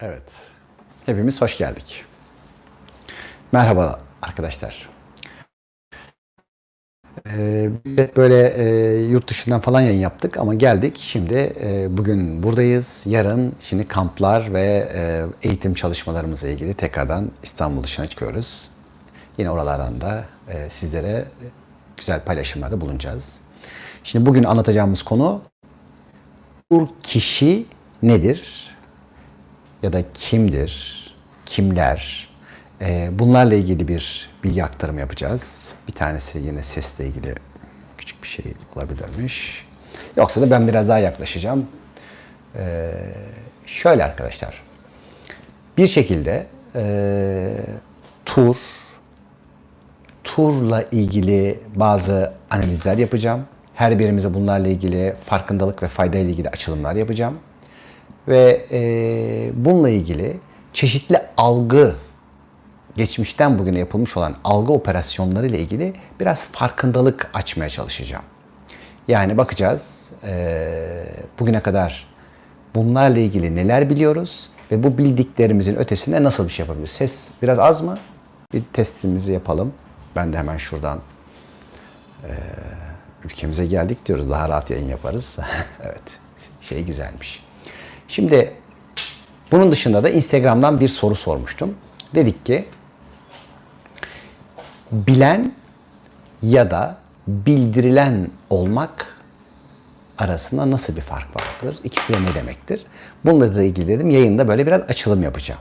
Evet. Hepimiz hoş geldik. Merhaba arkadaşlar. Ee, böyle e, yurt dışından falan yayın yaptık ama geldik. Şimdi e, bugün buradayız. Yarın şimdi kamplar ve e, eğitim çalışmalarımızla ilgili tekrardan İstanbul dışına çıkıyoruz. Yine oralardan da e, sizlere güzel paylaşımlarda bulunacağız. Şimdi bugün anlatacağımız konu bu kişi nedir? Ya da kimdir, kimler? Ee, bunlarla ilgili bir bilgi aktarımı yapacağız. Bir tanesi yine sesle ilgili küçük bir şey olabilirmiş. Yoksa da ben biraz daha yaklaşacağım. Ee, şöyle arkadaşlar. Bir şekilde e, tur, turla ilgili bazı analizler yapacağım. Her birimize bunlarla ilgili farkındalık ve fayda ile ilgili açılımlar yapacağım ve e, bununla ilgili çeşitli algı geçmişten bugüne yapılmış olan algı operasyonları ile ilgili biraz farkındalık açmaya çalışacağım. Yani bakacağız e, bugüne kadar bunlarla ilgili neler biliyoruz ve bu bildiklerimizin ötesinde nasıl bir şey yapabiliriz? Ses biraz az mı? Bir testimizi yapalım. Ben de hemen şuradan e, ülkemize geldik diyoruz. Daha rahat yayın yaparız. evet. Şey güzelmiş. Şimdi bunun dışında da Instagram'dan bir soru sormuştum. Dedik ki bilen ya da bildirilen olmak arasında nasıl bir fark vardır? İkisi de ne demektir? Bununla da ilgili dedim yayında böyle biraz açılım yapacağım.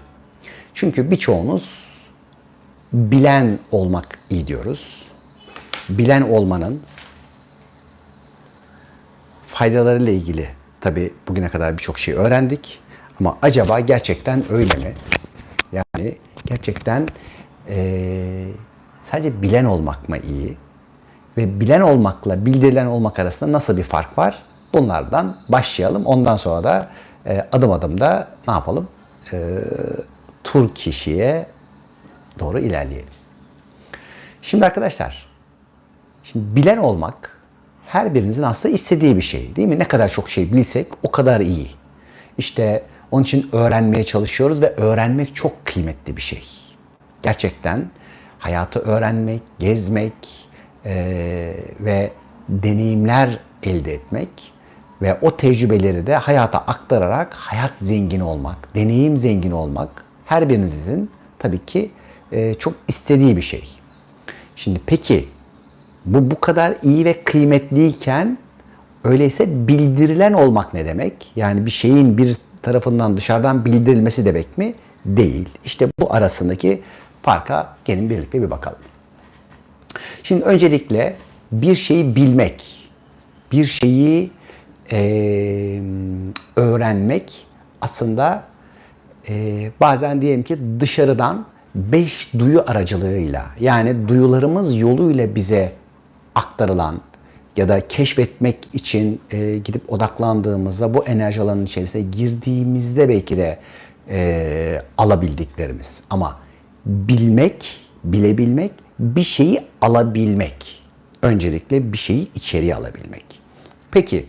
Çünkü birçoğunuz bilen olmak iyi diyoruz. Bilen olmanın faydalarıyla ilgili tabi bugüne kadar birçok şey öğrendik. Ama acaba gerçekten öyle mi? Yani gerçekten e, sadece bilen olmak mı iyi? Ve bilen olmakla bildirilen olmak arasında nasıl bir fark var? Bunlardan başlayalım. Ondan sonra da e, adım adım da ne yapalım? E, tur kişiye doğru ilerleyelim. Şimdi arkadaşlar, şimdi bilen olmak her birinizin aslında istediği bir şey değil mi? Ne kadar çok şey bilsek o kadar iyi. İşte onun için öğrenmeye çalışıyoruz ve öğrenmek çok kıymetli bir şey. Gerçekten hayatı öğrenmek, gezmek e, ve deneyimler elde etmek ve o tecrübeleri de hayata aktararak hayat zengini olmak, deneyim zengini olmak her birinizin tabii ki e, çok istediği bir şey. Şimdi peki bu bu kadar iyi ve kıymetliyken öyleyse bildirilen olmak ne demek? Yani bir şeyin bir tarafından dışarıdan bildirilmesi demek mi? Değil. İşte bu arasındaki farka gelin birlikte bir bakalım. Şimdi öncelikle bir şeyi bilmek, bir şeyi e, öğrenmek aslında e, bazen diyelim ki dışarıdan beş duyu aracılığıyla yani duyularımız yoluyla bize aktarılan ya da keşfetmek için e, gidip odaklandığımızda bu enerji alanının içerisine girdiğimizde belki de e, alabildiklerimiz. Ama bilmek, bilebilmek, bir şeyi alabilmek. Öncelikle bir şeyi içeriye alabilmek. Peki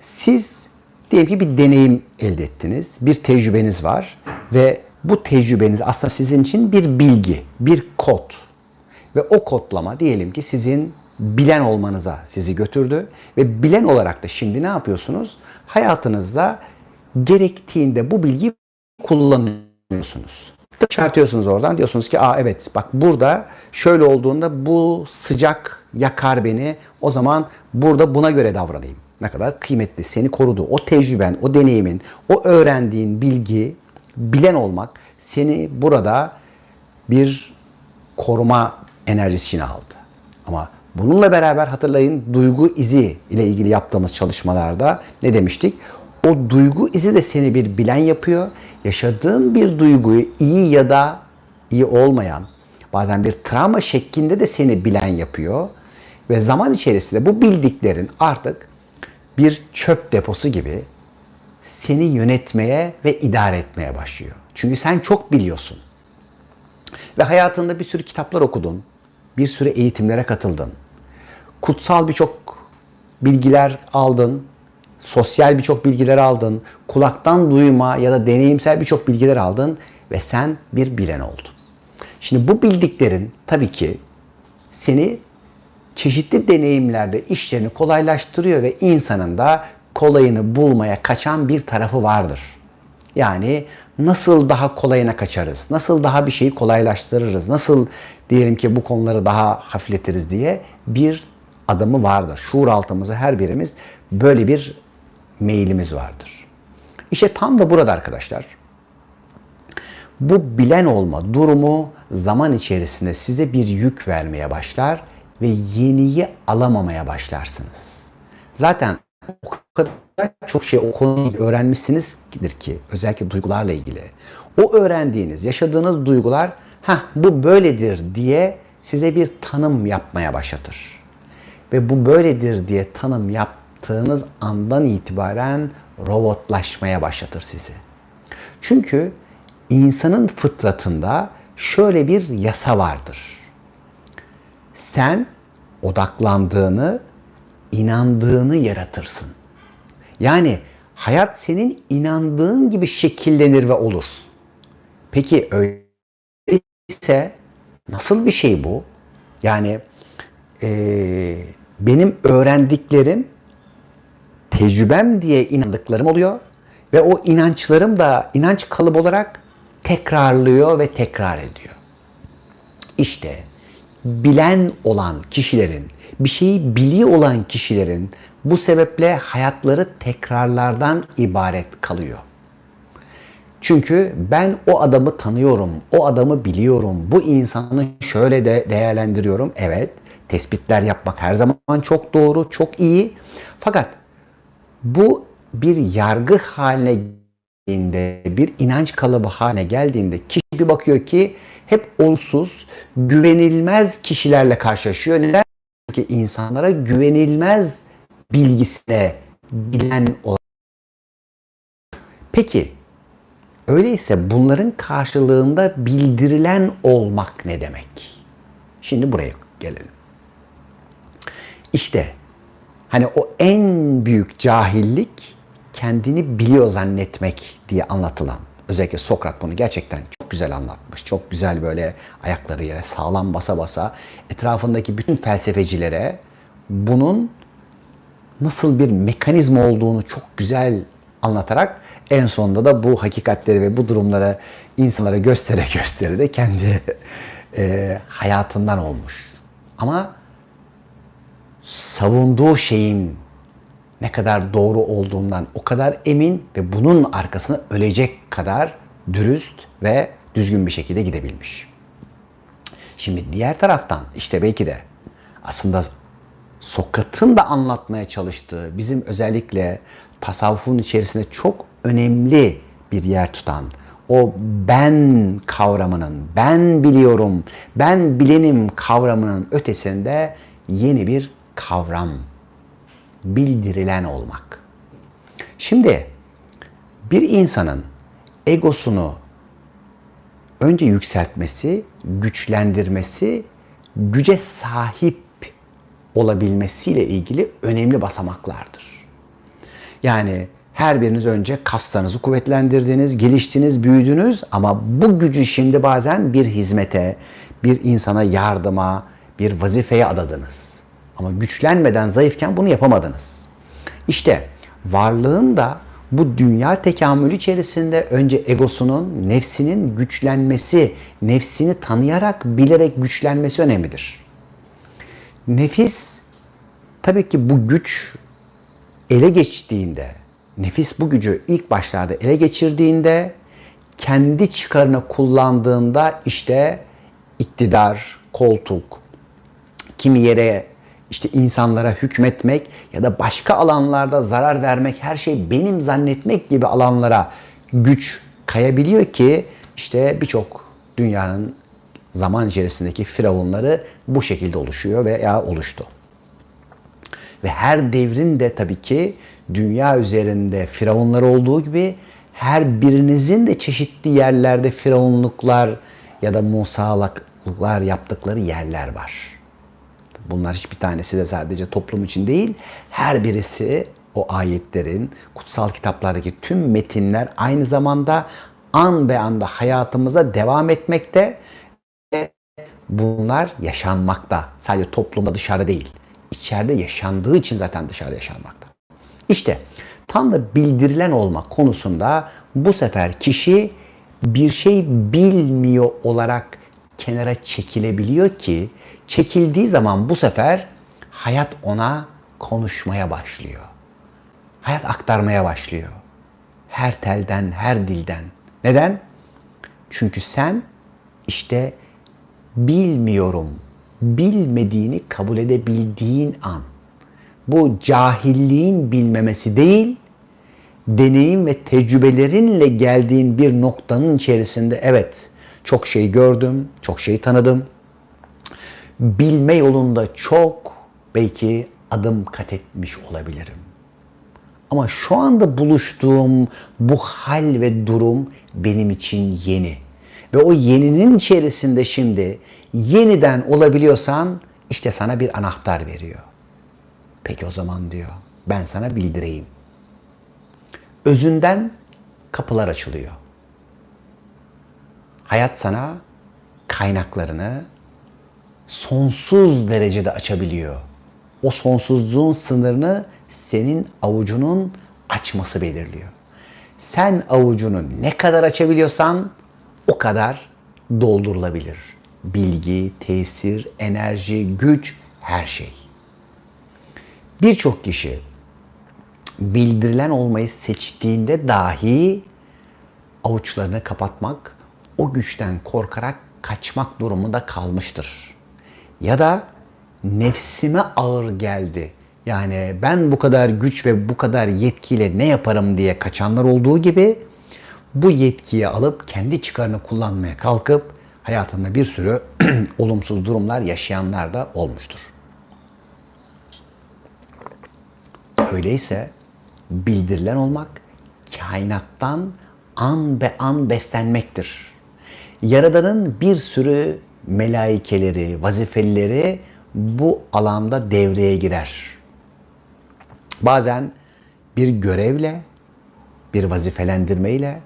siz diyelim ki bir deneyim elde ettiniz, bir tecrübeniz var ve bu tecrübeniz aslında sizin için bir bilgi, bir kod. Ve o kodlama diyelim ki sizin bilen olmanıza sizi götürdü. Ve bilen olarak da şimdi ne yapıyorsunuz? Hayatınızda gerektiğinde bu bilgiyi kullanıyorsunuz. Çıkartıyorsunuz oradan diyorsunuz ki aa evet bak burada şöyle olduğunda bu sıcak yakar beni o zaman burada buna göre davranayım. Ne kadar kıymetli seni korudu. O tecrüben, o deneyimin, o öğrendiğin bilgi, bilen olmak seni burada bir koruma enerjisi içine aldı. Ama bununla beraber hatırlayın duygu izi ile ilgili yaptığımız çalışmalarda ne demiştik? O duygu izi de seni bir bilen yapıyor. Yaşadığın bir duyguyu iyi ya da iyi olmayan, bazen bir travma şeklinde de seni bilen yapıyor. Ve zaman içerisinde bu bildiklerin artık bir çöp deposu gibi seni yönetmeye ve idare etmeye başlıyor. Çünkü sen çok biliyorsun. Ve hayatında bir sürü kitaplar okudun, bir sürü eğitimlere katıldın. Kutsal birçok bilgiler aldın. sosyal birçok bilgiler aldın, kulaktan duyma ya da deneyimsel birçok bilgiler aldın ve sen bir bilen oldun. Şimdi bu bildiklerin tabii ki seni çeşitli deneyimlerde işlerini kolaylaştırıyor ve insanın da kolayını bulmaya kaçan bir tarafı vardır. Yani nasıl daha kolayına kaçarız, nasıl daha bir şeyi kolaylaştırırız, nasıl diyelim ki bu konuları daha hafifletiriz diye bir adamı vardır. Şuur altımızı her birimiz böyle bir meyilimiz vardır. İşte tam da burada arkadaşlar bu bilen olma durumu zaman içerisinde size bir yük vermeye başlar ve yeniyi alamamaya başlarsınız. Zaten o kadar çok şey o konuyu öğrenmişsinizdir ki özellikle duygularla ilgili. O öğrendiğiniz, yaşadığınız duygular ha bu böyledir diye size bir tanım yapmaya başlatır. Ve bu böyledir diye tanım yaptığınız andan itibaren robotlaşmaya başlatır sizi. Çünkü insanın fıtratında şöyle bir yasa vardır. Sen odaklandığını, inandığını yaratırsın. Yani hayat senin inandığın gibi şekillenir ve olur. Peki öyleyse nasıl bir şey bu? Yani e, benim öğrendiklerim tecrübem diye inandıklarım oluyor ve o inançlarım da inanç kalıbı olarak tekrarlıyor ve tekrar ediyor. İşte bilen olan kişilerin, bir şeyi biliyor olan kişilerin bu sebeple hayatları tekrarlardan ibaret kalıyor. Çünkü ben o adamı tanıyorum, o adamı biliyorum, bu insanı şöyle de değerlendiriyorum. Evet, tespitler yapmak her zaman çok doğru, çok iyi. Fakat bu bir yargı haline geldiğinde, bir inanç kalıbı haline geldiğinde kişi bir bakıyor ki hep olsuz, güvenilmez kişilerle karşılaşıyor. Neden? Çünkü insanlara güvenilmez bilgisine bilen olan. Peki, öyleyse bunların karşılığında bildirilen olmak ne demek? Şimdi buraya gelelim. İşte hani o en büyük cahillik kendini biliyor zannetmek diye anlatılan. Özellikle Sokrat bunu gerçekten çok güzel anlatmış. Çok güzel böyle ayakları yere sağlam basa basa etrafındaki bütün felsefecilere bunun nasıl bir mekanizma olduğunu çok güzel anlatarak en sonunda da bu hakikatleri ve bu durumları insanlara göstere göstere de kendi e, hayatından olmuş. Ama savunduğu şeyin ne kadar doğru olduğundan o kadar emin ve bunun arkasına ölecek kadar dürüst ve düzgün bir şekilde gidebilmiş. Şimdi diğer taraftan işte belki de aslında Sokrat'ın da anlatmaya çalıştığı bizim özellikle tasavvufun içerisinde çok önemli bir yer tutan o ben kavramının, ben biliyorum, ben bilenim kavramının ötesinde yeni bir kavram bildirilen olmak. Şimdi bir insanın egosunu önce yükseltmesi, güçlendirmesi, güce sahip olabilmesiyle ilgili önemli basamaklardır. Yani her biriniz önce kaslarınızı kuvvetlendirdiniz, geliştiniz, büyüdünüz ama bu gücü şimdi bazen bir hizmete, bir insana yardıma, bir vazifeye adadınız. Ama güçlenmeden zayıfken bunu yapamadınız. İşte varlığın da bu dünya tekamülü içerisinde önce egosunun, nefsinin güçlenmesi, nefsini tanıyarak, bilerek güçlenmesi önemlidir. Nefis tabii ki bu güç ele geçtiğinde, nefis bu gücü ilk başlarda ele geçirdiğinde, kendi çıkarına kullandığında işte iktidar, koltuk, kimi yere işte insanlara hükmetmek ya da başka alanlarda zarar vermek, her şey benim zannetmek gibi alanlara güç kayabiliyor ki işte birçok dünyanın zaman içerisindeki firavunları bu şekilde oluşuyor veya oluştu. Ve her devrin de tabii ki dünya üzerinde firavunlar olduğu gibi her birinizin de çeşitli yerlerde firavunluklar ya da musalıklar yaptıkları yerler var. Bunlar hiçbir tanesi de sadece toplum için değil, her birisi o ayetlerin, kutsal kitaplardaki tüm metinler aynı zamanda an be anda hayatımıza devam etmekte ve bunlar yaşanmakta. Sadece toplumda dışarıda değil. İçeride yaşandığı için zaten dışarıda yaşanmakta. İşte Tanrı bildirilen olma konusunda bu sefer kişi bir şey bilmiyor olarak kenara çekilebiliyor ki çekildiği zaman bu sefer hayat ona konuşmaya başlıyor. Hayat aktarmaya başlıyor. Her telden, her dilden. Neden? Çünkü sen işte bilmiyorum, bilmediğini kabul edebildiğin an. Bu cahilliğin bilmemesi değil, deneyim ve tecrübelerinle geldiğin bir noktanın içerisinde evet çok şey gördüm, çok şey tanıdım. Bilme yolunda çok belki adım kat etmiş olabilirim. Ama şu anda buluştuğum bu hal ve durum benim için yeni. Ve o yeninin içerisinde şimdi yeniden olabiliyorsan işte sana bir anahtar veriyor. Peki o zaman diyor ben sana bildireyim. Özünden kapılar açılıyor. Hayat sana kaynaklarını sonsuz derecede açabiliyor. O sonsuzluğun sınırını senin avucunun açması belirliyor. Sen avucunu ne kadar açabiliyorsan o kadar doldurulabilir. Bilgi, tesir, enerji, güç, her şey. Birçok kişi bildirilen olmayı seçtiğinde dahi avuçlarını kapatmak, o güçten korkarak kaçmak durumunda kalmıştır. Ya da nefsime ağır geldi. Yani ben bu kadar güç ve bu kadar yetkiyle ne yaparım diye kaçanlar olduğu gibi bu yetkiyi alıp kendi çıkarını kullanmaya kalkıp hayatında bir sürü olumsuz durumlar yaşayanlar da olmuştur. Öyleyse bildirilen olmak kainattan an be an beslenmektir. Yaradanın bir sürü melaikeleri, vazifelileri bu alanda devreye girer. Bazen bir görevle, bir vazifelendirmeyle,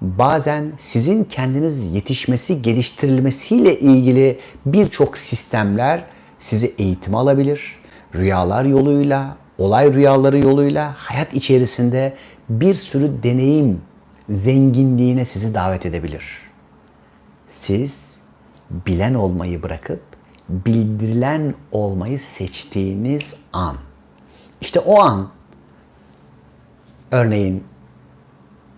bazen sizin kendiniz yetişmesi, geliştirilmesiyle ilgili birçok sistemler sizi eğitim alabilir. Rüyalar yoluyla, olay rüyaları yoluyla hayat içerisinde bir sürü deneyim zenginliğine sizi davet edebilir. Siz bilen olmayı bırakıp bildirilen olmayı seçtiğiniz an. İşte o an örneğin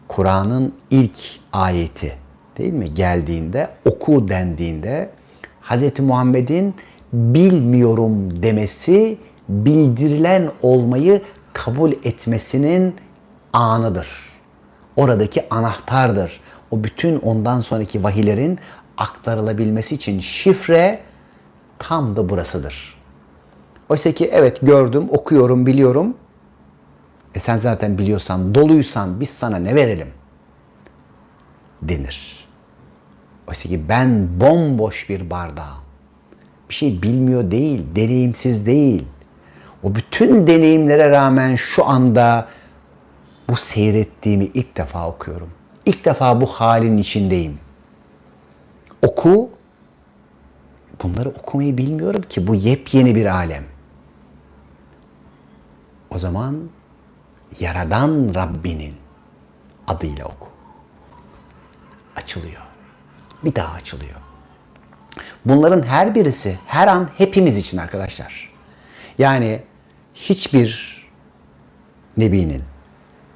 Kur'an'ın ilk ayeti değil mi geldiğinde oku dendiğinde Hz. Muhammed'in bilmiyorum demesi bildirilen olmayı kabul etmesinin anıdır. Oradaki anahtardır. O bütün ondan sonraki vahilerin aktarılabilmesi için şifre tam da burasıdır. Oysa ki evet gördüm, okuyorum, biliyorum. E sen zaten biliyorsan, doluysan biz sana ne verelim? Denir. Oysa ki ben bomboş bir bardağım. Bir şey bilmiyor değil, deneyimsiz değil. O bütün deneyimlere rağmen şu anda bu seyrettiğimi ilk defa okuyorum. İlk defa bu halin içindeyim. Oku. Bunları okumayı bilmiyorum ki. Bu yepyeni bir alem. O zaman Yaradan Rabbinin adıyla oku. Açılıyor. Bir daha açılıyor. Bunların her birisi her an hepimiz için arkadaşlar. Yani hiçbir nebinin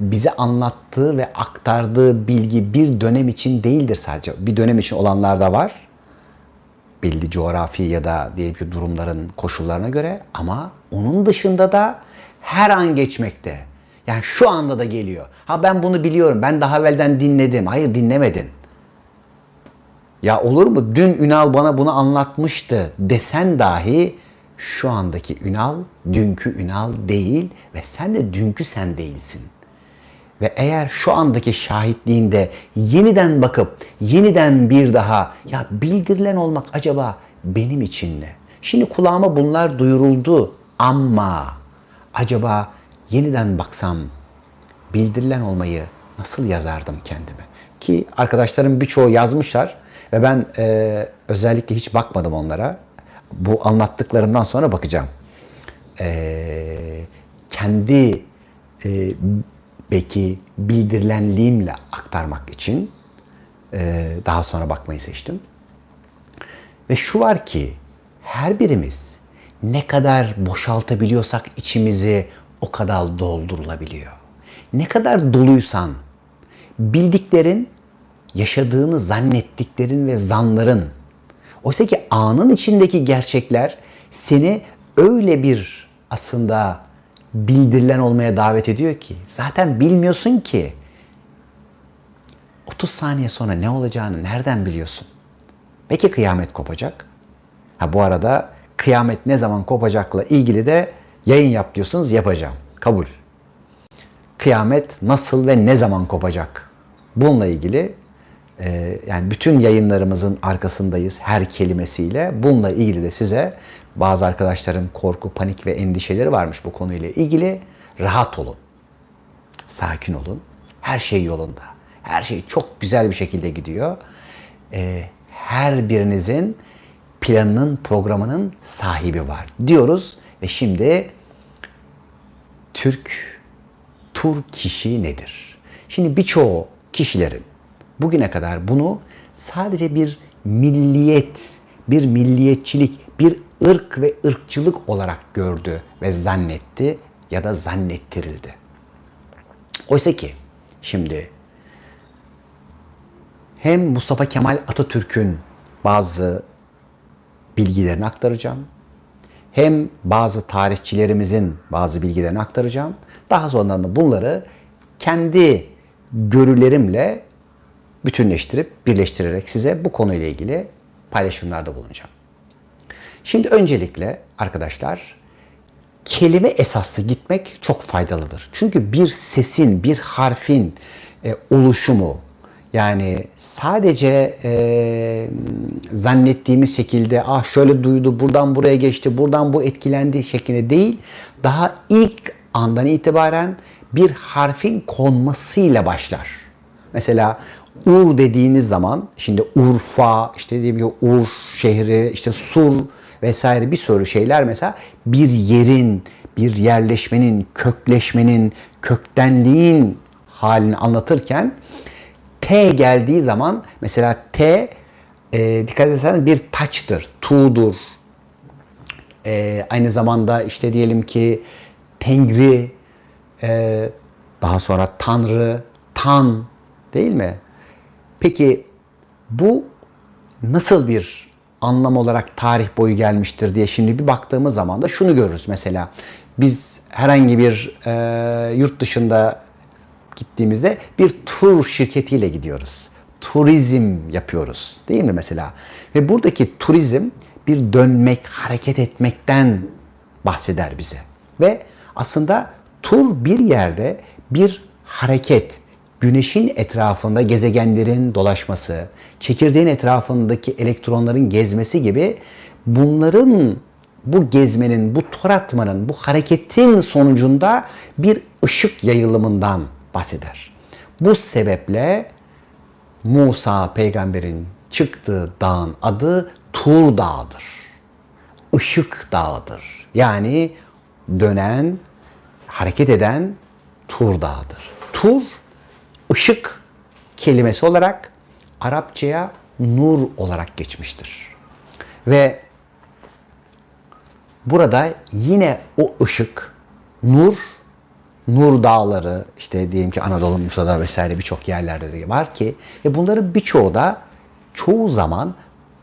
bize anlattığı ve aktardığı bilgi bir dönem için değildir sadece. Bir dönem için olanlar da var. Belli coğrafi ya da diyelim ki durumların koşullarına göre ama onun dışında da her an geçmekte. Yani şu anda da geliyor. Ha ben bunu biliyorum. Ben daha evvelden dinledim. Hayır dinlemedin. Ya olur mu? Dün Ünal bana bunu anlatmıştı desen dahi şu andaki Ünal dünkü Ünal değil ve sen de dünkü sen değilsin. Ve eğer şu andaki şahitliğinde yeniden bakıp yeniden bir daha ya bildirilen olmak acaba benim için ne? Şimdi kulağıma bunlar duyuruldu ama acaba yeniden baksam bildirilen olmayı nasıl yazardım kendime? Ki arkadaşlarım birçoğu yazmışlar ve ben e, özellikle hiç bakmadım onlara. Bu anlattıklarımdan sonra bakacağım. E, kendi e, belki bildirilenliğimle aktarmak için e, daha sonra bakmayı seçtim. Ve şu var ki her birimiz ne kadar boşaltabiliyorsak içimizi o kadar doldurulabiliyor. Ne kadar doluysan bildiklerin, yaşadığını zannettiklerin ve zanların oysa ki anın içindeki gerçekler seni öyle bir aslında bildirilen olmaya davet ediyor ki zaten bilmiyorsun ki 30 saniye sonra ne olacağını nereden biliyorsun? Peki kıyamet kopacak? Ha bu arada kıyamet ne zaman kopacakla ilgili de yayın yap diyorsunuz yapacağım. Kabul. Kıyamet nasıl ve ne zaman kopacak? Bununla ilgili e, yani bütün yayınlarımızın arkasındayız her kelimesiyle. Bununla ilgili de size bazı arkadaşların korku, panik ve endişeleri varmış bu konuyla ilgili. Rahat olun. Sakin olun. Her şey yolunda. Her şey çok güzel bir şekilde gidiyor. E, her birinizin planının, programının sahibi var diyoruz. Ve şimdi Türk tur kişi nedir? Şimdi birçoğu kişilerin bugüne kadar bunu sadece bir milliyet, bir milliyetçilik, bir ırk ve ırkçılık olarak gördü ve zannetti ya da zannettirildi. Oysa ki şimdi hem Mustafa Kemal Atatürk'ün bazı bilgilerini aktaracağım. Hem bazı tarihçilerimizin bazı bilgilerini aktaracağım. Daha sonra da bunları kendi görülerimle bütünleştirip birleştirerek size bu konuyla ilgili paylaşımlarda bulunacağım. Şimdi öncelikle arkadaşlar kelime esaslı gitmek çok faydalıdır. Çünkü bir sesin, bir harfin e, oluşumu, yani sadece e, zannettiğimiz şekilde ah şöyle duydu, buradan buraya geçti, buradan bu etkilendi şeklinde değil, daha ilk andan itibaren bir harfin konmasıyla başlar. Mesela Ur dediğiniz zaman şimdi Urfa, işte dediğim gibi Ur şehri, işte Sur vesaire bir sürü şeyler mesela bir yerin, bir yerleşmenin, kökleşmenin, köktenliğin halini anlatırken T geldiği zaman mesela T e, dikkat ederseniz bir taçtır, tuğdur. E, aynı zamanda işte diyelim ki Tengri, e, daha sonra Tanrı, Tan değil mi? Peki bu nasıl bir anlam olarak tarih boyu gelmiştir diye şimdi bir baktığımız zaman da şunu görürüz mesela. Biz herhangi bir e, yurt dışında gittiğimizde bir tur şirketiyle gidiyoruz. Turizm yapıyoruz değil mi mesela? Ve buradaki turizm bir dönmek, hareket etmekten bahseder bize. Ve aslında tur bir yerde bir hareket, güneşin etrafında gezegenlerin dolaşması, çekirdeğin etrafındaki elektronların gezmesi gibi bunların bu gezmenin, bu tur atmanın, bu hareketin sonucunda bir ışık yayılımından bahseder. Bu sebeple Musa peygamberin çıktığı dağın adı Tur Dağı'dır. Işık Dağı'dır. Yani dönen, hareket eden Tur Dağı'dır. Tur, ışık kelimesi olarak Arapçaya nur olarak geçmiştir. Ve burada yine o ışık, nur Nur Dağları, işte diyelim ki Anadolu Musa'da vesaire birçok yerlerde de var ki ve bunların birçoğu da çoğu zaman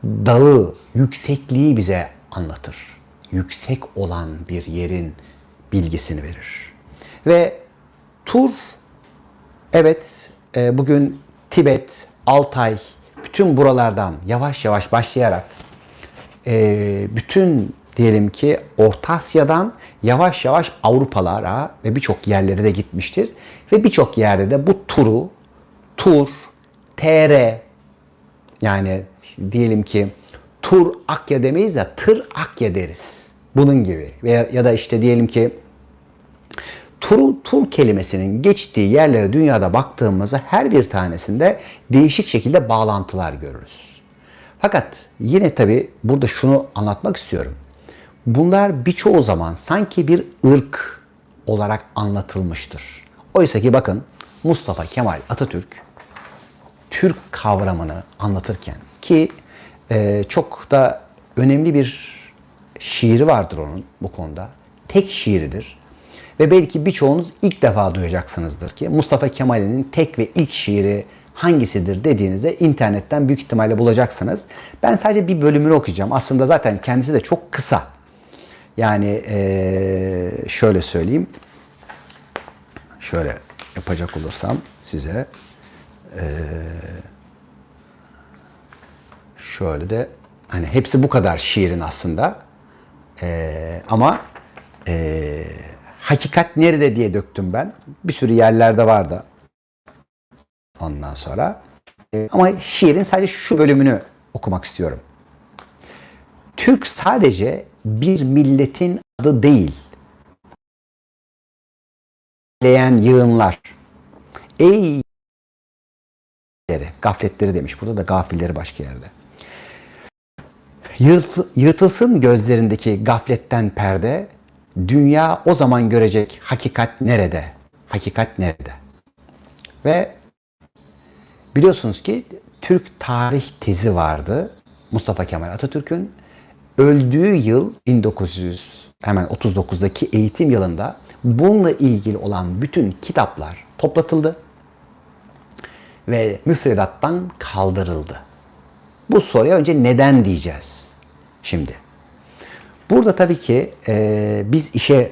dağı, yüksekliği bize anlatır. Yüksek olan bir yerin bilgisini verir. Ve tur, evet e, bugün Tibet, Altay, bütün buralardan yavaş yavaş başlayarak e, bütün diyelim ki Orta Asya'dan yavaş yavaş Avrupalara ve birçok yerlere de gitmiştir. Ve birçok yerde de bu turu, tur, TR yani işte diyelim ki tur Akya demeyiz de tır Akya deriz. Bunun gibi. Veya, ya da işte diyelim ki Tur, tur kelimesinin geçtiği yerlere dünyada baktığımızda her bir tanesinde değişik şekilde bağlantılar görürüz. Fakat yine tabi burada şunu anlatmak istiyorum. Bunlar birçoğu zaman sanki bir ırk olarak anlatılmıştır. Oysa ki bakın Mustafa Kemal Atatürk Türk kavramını anlatırken ki e, çok da önemli bir şiiri vardır onun bu konuda. Tek şiiridir. Ve belki birçoğunuz ilk defa duyacaksınızdır ki Mustafa Kemal'in tek ve ilk şiiri hangisidir dediğinizde internetten büyük ihtimalle bulacaksınız. Ben sadece bir bölümünü okuyacağım. Aslında zaten kendisi de çok kısa. Yani şöyle söyleyeyim. Şöyle yapacak olursam size şöyle de hani hepsi bu kadar şiirin aslında. Ama ee, hakikat nerede diye döktüm ben. Bir sürü yerlerde vardı. Ondan sonra. E, ama şiirin sadece şu bölümünü okumak istiyorum. Türk sadece bir milletin adı değil. Leyen yığınlar. Ey gafletleri demiş. Burada da gafilleri başka yerde. Yırtılsın gözlerindeki gafletten perde, dünya o zaman görecek hakikat nerede? Hakikat nerede? Ve biliyorsunuz ki Türk tarih tezi vardı. Mustafa Kemal Atatürk'ün öldüğü yıl 1900 hemen 39'daki eğitim yılında bununla ilgili olan bütün kitaplar toplatıldı ve müfredattan kaldırıldı. Bu soruya önce neden diyeceğiz şimdi. Burada tabii ki e, biz işe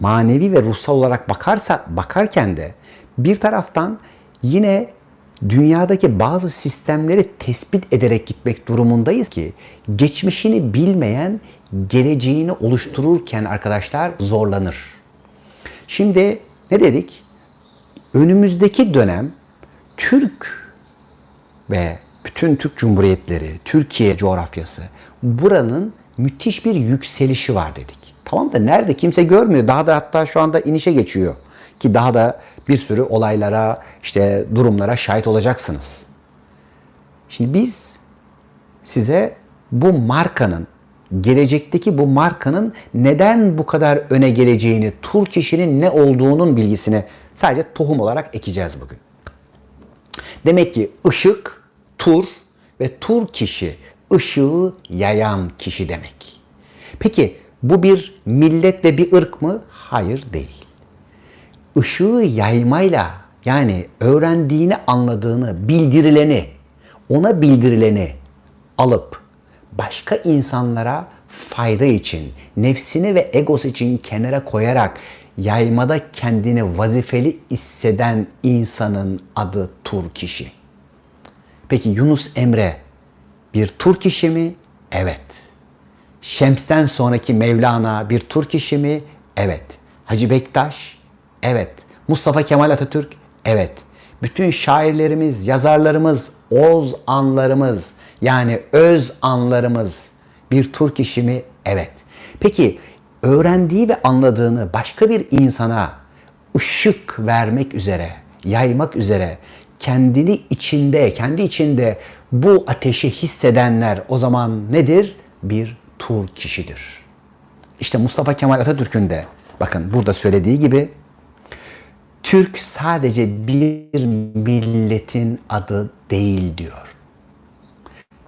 manevi ve ruhsal olarak bakarsa bakarken de bir taraftan yine dünyadaki bazı sistemleri tespit ederek gitmek durumundayız ki geçmişini bilmeyen geleceğini oluştururken arkadaşlar zorlanır. Şimdi ne dedik? Önümüzdeki dönem Türk ve bütün Türk Cumhuriyetleri, Türkiye coğrafyası buranın müthiş bir yükselişi var dedik. Tamam da nerede kimse görmüyor. Daha da hatta şu anda inişe geçiyor. Ki daha da bir sürü olaylara, işte durumlara şahit olacaksınız. Şimdi biz size bu markanın, gelecekteki bu markanın neden bu kadar öne geleceğini, tur kişinin ne olduğunun bilgisini sadece tohum olarak ekeceğiz bugün. Demek ki ışık, tur ve tur kişi ışığı yayan kişi demek. Peki bu bir millet ve bir ırk mı? Hayır değil. Işığı yaymayla yani öğrendiğini, anladığını, bildirileni, ona bildirileni alıp başka insanlara fayda için, nefsini ve egosu için kenara koyarak yaymada kendini vazifeli hisseden insanın adı tur kişi. Peki Yunus Emre bir tur kişi mi? Evet. Şems'ten sonraki Mevlana bir tur kişi mi? Evet. Hacı Bektaş? Evet. Mustafa Kemal Atatürk? Evet. Bütün şairlerimiz, yazarlarımız, oz anlarımız yani öz anlarımız bir tur kişi mi? Evet. Peki öğrendiği ve anladığını başka bir insana ışık vermek üzere, yaymak üzere kendini içinde, kendi içinde bu ateşi hissedenler o zaman nedir? Bir tur kişidir. İşte Mustafa Kemal Atatürk'ün de bakın burada söylediği gibi Türk sadece bir milletin adı değil diyor.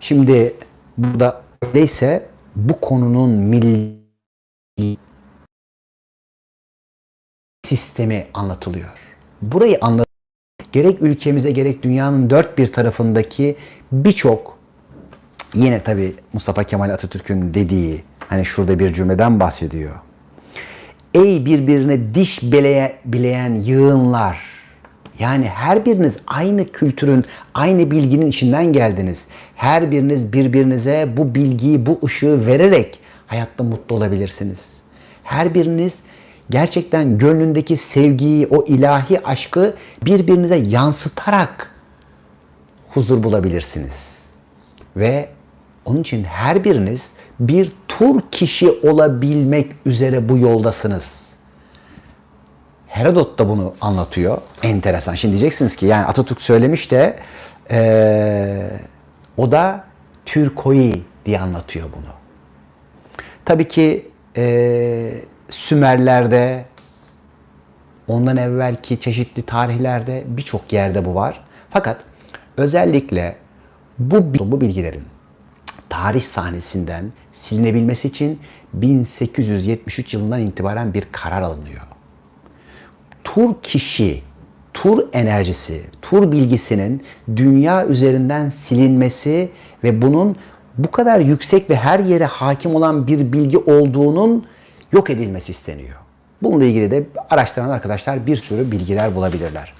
Şimdi burada öyleyse bu konunun milli sistemi anlatılıyor. Burayı anlat gerek ülkemize gerek dünyanın dört bir tarafındaki birçok yine tabi Mustafa Kemal Atatürk'ün dediği hani şurada bir cümleden bahsediyor. Ey birbirine diş beleye, bileyen yığınlar yani her biriniz aynı kültürün, aynı bilginin içinden geldiniz. Her biriniz birbirinize bu bilgiyi, bu ışığı vererek hayatta mutlu olabilirsiniz. Her biriniz gerçekten gönlündeki sevgiyi, o ilahi aşkı birbirinize yansıtarak huzur bulabilirsiniz. Ve onun için her biriniz bir tur kişi olabilmek üzere bu yoldasınız. Herodot da bunu anlatıyor. Enteresan. Şimdi diyeceksiniz ki yani Atatürk söylemiş de eee, o da Türkoi diye anlatıyor bunu. Tabii ki eee, Sümerler'de, ondan evvelki çeşitli tarihlerde birçok yerde bu var. Fakat özellikle bu, bu bilgilerin tarih sahnesinden silinebilmesi için 1873 yılından itibaren bir karar alınıyor. Tur kişi, tur enerjisi, tur bilgisinin dünya üzerinden silinmesi ve bunun bu kadar yüksek ve her yere hakim olan bir bilgi olduğunun yok edilmesi isteniyor. Bununla ilgili de araştıran arkadaşlar bir sürü bilgiler bulabilirler.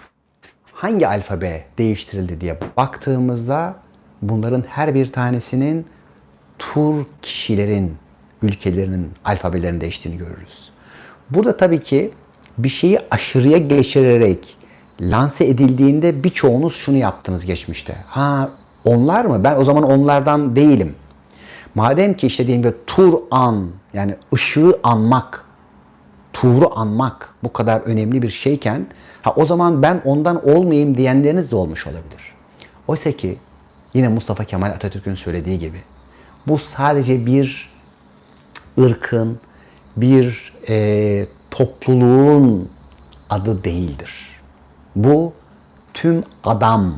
Hangi alfabe değiştirildi diye baktığımızda bunların her bir tanesinin tur kişilerin, ülkelerinin alfabelerini değiştiğini görürüz. Burada tabii ki bir şeyi aşırıya geçirerek lanse edildiğinde birçoğunuz şunu yaptınız geçmişte. Ha onlar mı? Ben o zaman onlardan değilim. Madem ki işte diyelim ki tur an yani ışığı anmak, tuğru anmak bu kadar önemli bir şeyken ha o zaman ben ondan olmayayım diyenleriniz de olmuş olabilir. Oysa ki yine Mustafa Kemal Atatürk'ün söylediği gibi bu sadece bir ırkın, bir e, topluluğun adı değildir. Bu tüm adam,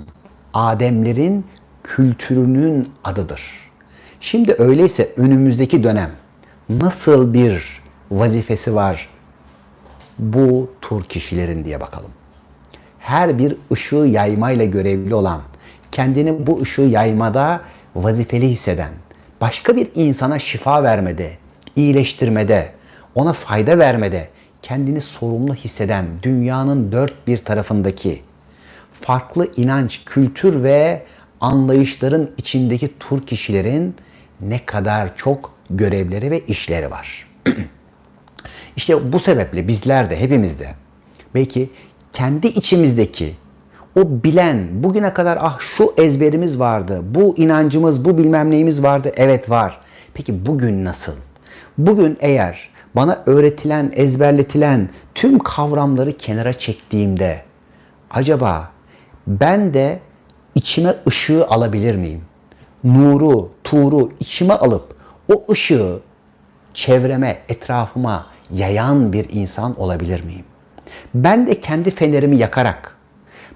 Ademlerin kültürünün adıdır. Şimdi öyleyse önümüzdeki dönem nasıl bir vazifesi var bu tur kişilerin diye bakalım. Her bir ışığı yaymayla görevli olan, kendini bu ışığı yaymada vazifeli hisseden, başka bir insana şifa vermede, iyileştirmede, ona fayda vermede kendini sorumlu hisseden dünyanın dört bir tarafındaki farklı inanç, kültür ve anlayışların içindeki tur kişilerin ne kadar çok görevleri ve işleri var. işte bu sebeple bizler de hepimiz de belki kendi içimizdeki o bilen bugüne kadar ah şu ezberimiz vardı, bu inancımız, bu bilmem neyimiz vardı. Evet var. Peki bugün nasıl? Bugün eğer bana öğretilen, ezberletilen tüm kavramları kenara çektiğimde acaba ben de içime ışığı alabilir miyim? Nuru, tuğru içime alıp o ışığı çevreme, etrafıma yayan bir insan olabilir miyim? Ben de kendi fenerimi yakarak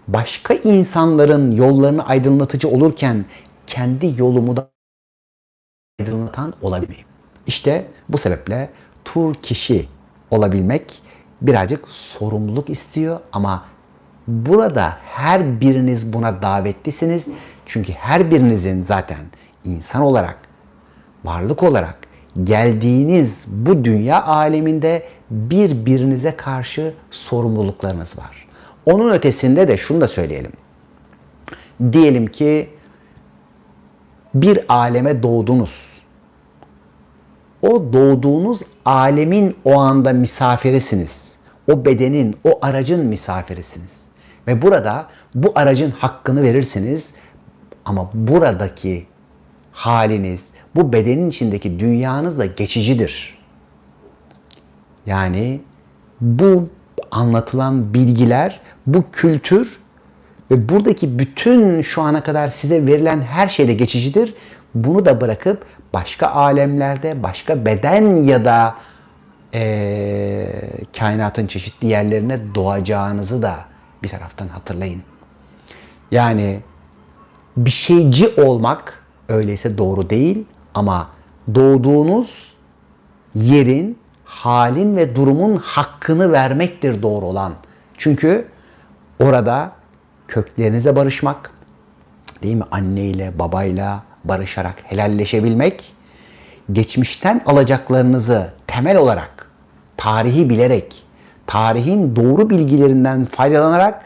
başka insanların yollarını aydınlatıcı olurken kendi yolumu da aydınlatan olabilir? İşte bu sebeple tur kişi olabilmek birazcık sorumluluk istiyor ama burada her biriniz buna davetlisiniz. Çünkü her birinizin zaten insan olarak, varlık olarak geldiğiniz bu dünya aleminde birbirinize karşı sorumluluklarınız var. Onun ötesinde de şunu da söyleyelim. Diyelim ki bir aleme doğdunuz. O doğduğunuz alemin o anda misafirisiniz. O bedenin, o aracın misafirisiniz. Ve burada bu aracın hakkını verirsiniz. Ama buradaki haliniz, bu bedenin içindeki dünyanız da geçicidir. Yani bu anlatılan bilgiler, bu kültür ve buradaki bütün şu ana kadar size verilen her şey de geçicidir. Bunu da bırakıp başka alemlerde, başka beden ya da e, kainatın çeşitli yerlerine doğacağınızı da bir taraftan hatırlayın. Yani bir şeyci olmak öyleyse doğru değil ama doğduğunuz yerin, halin ve durumun hakkını vermektir doğru olan. Çünkü orada köklerinize barışmak, değil mi? Anneyle, babayla barışarak helalleşebilmek, geçmişten alacaklarınızı temel olarak, tarihi bilerek, tarihin doğru bilgilerinden faydalanarak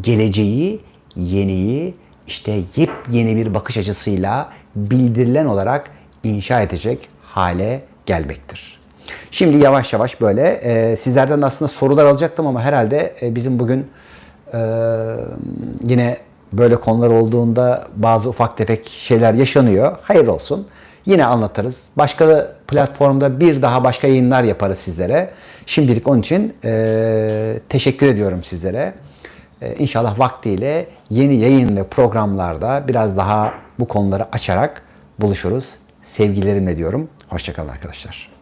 geleceği, yeniyi, işte yepyeni bir bakış açısıyla bildirilen olarak inşa edecek hale gelmektir. Şimdi yavaş yavaş böyle e, sizlerden de aslında sorular alacaktım ama herhalde e, bizim bugün e, yine böyle konular olduğunda bazı ufak tefek şeyler yaşanıyor. Hayır olsun. yine anlatırız. Başka platformda bir daha başka yayınlar yaparız sizlere. Şimdilik onun için e, teşekkür ediyorum sizlere. E, inşallah vaktiyle yeni yayın ve programlarda biraz daha bu konuları açarak buluşuruz. Sevgilerimle diyorum. Hoşçakalın arkadaşlar.